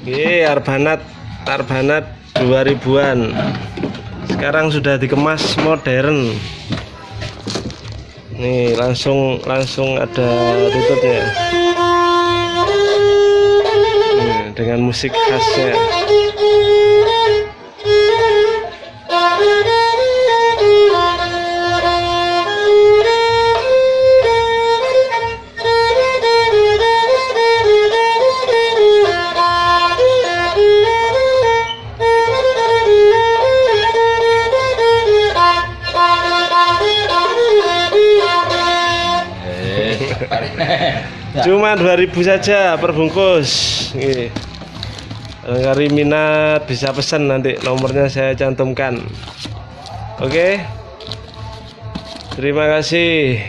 Oke, Arbanat Arbanat 2000-an. Sekarang sudah dikemas modern. Nih, langsung langsung ada tutupnya. Nih, dengan musik khasnya. Cuma 2000 saja per bungkus. Nih. Barangkali minat bisa pesan nanti nomornya saya cantumkan. Oke. Terima kasih.